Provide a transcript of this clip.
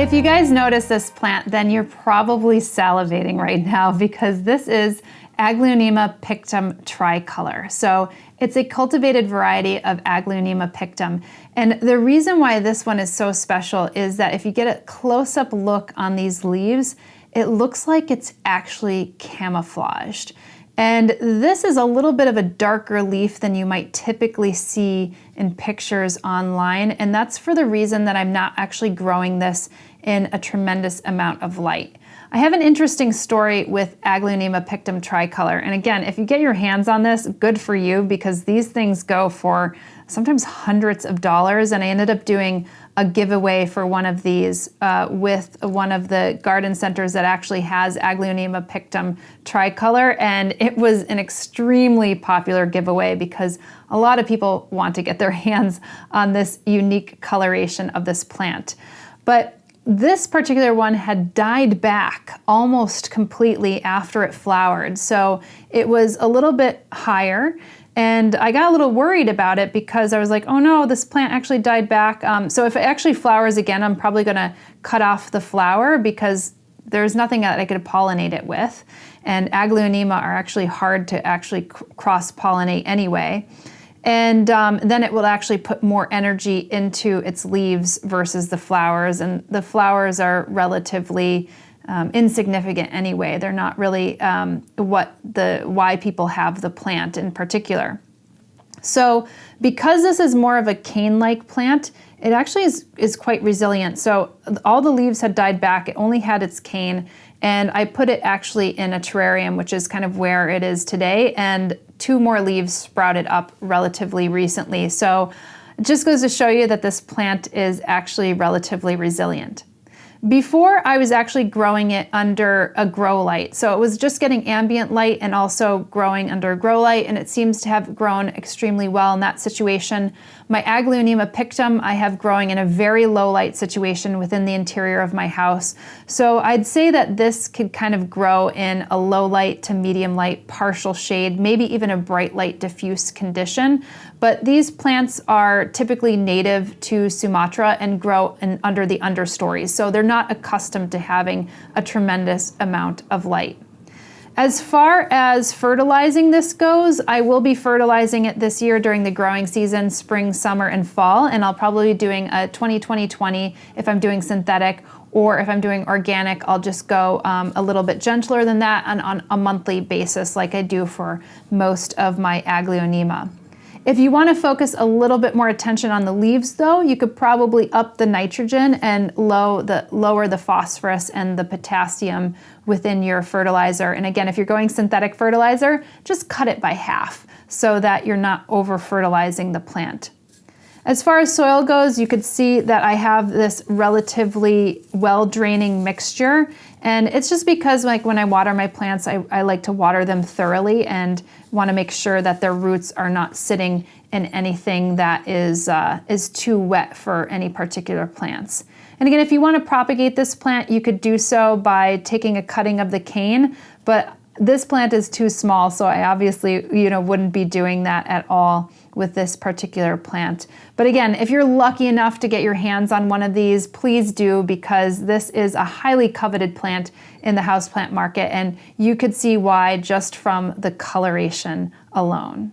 If you guys notice this plant, then you're probably salivating right now because this is Aglaonema pictum tricolor. So it's a cultivated variety of Aglaonema pictum. And the reason why this one is so special is that if you get a close-up look on these leaves, it looks like it's actually camouflaged. And this is a little bit of a darker leaf than you might typically see in pictures online. And that's for the reason that I'm not actually growing this in a tremendous amount of light. I have an interesting story with Aglaonema pictum tricolor. And again, if you get your hands on this, good for you because these things go for sometimes hundreds of dollars. And I ended up doing a giveaway for one of these uh, with one of the garden centers that actually has Aglaonema pictum tricolor. And it was an extremely popular giveaway because a lot of people want to get their hands on this unique coloration of this plant. But this particular one had died back almost completely after it flowered. So it was a little bit higher and I got a little worried about it because I was like, oh no, this plant actually died back. Um, so if it actually flowers again, I'm probably gonna cut off the flower because there's nothing that I could pollinate it with. And Aglaonema are actually hard to actually cross-pollinate anyway. And um, then it will actually put more energy into its leaves versus the flowers. And the flowers are relatively um, insignificant anyway. They're not really um, what the why people have the plant in particular. So because this is more of a cane-like plant, it actually is, is quite resilient. So all the leaves had died back. It only had its cane. And I put it actually in a terrarium, which is kind of where it is today. And two more leaves sprouted up relatively recently. So it just goes to show you that this plant is actually relatively resilient. Before I was actually growing it under a grow light. So it was just getting ambient light and also growing under a grow light and it seems to have grown extremely well in that situation. My Aglaonema pictum I have growing in a very low light situation within the interior of my house. So I'd say that this could kind of grow in a low light to medium light, partial shade, maybe even a bright light diffuse condition. But these plants are typically native to Sumatra and grow in, under the understories. So they're not accustomed to having a tremendous amount of light. As far as fertilizing this goes, I will be fertilizing it this year during the growing season, spring, summer, and fall, and I'll probably be doing a 20-20-20 if I'm doing synthetic, or if I'm doing organic, I'll just go um, a little bit gentler than that and on a monthly basis like I do for most of my Aglaonema. If you want to focus a little bit more attention on the leaves though, you could probably up the nitrogen and low the, lower the phosphorus and the potassium within your fertilizer. And again, if you're going synthetic fertilizer, just cut it by half so that you're not over fertilizing the plant. As far as soil goes, you could see that I have this relatively well-draining mixture. And it's just because like when I water my plants, I, I like to water them thoroughly and want to make sure that their roots are not sitting in anything that is, uh, is too wet for any particular plants. And again, if you want to propagate this plant, you could do so by taking a cutting of the cane, but this plant is too small, so I obviously you know, wouldn't be doing that at all with this particular plant. But again, if you're lucky enough to get your hands on one of these, please do because this is a highly coveted plant in the houseplant market and you could see why just from the coloration alone.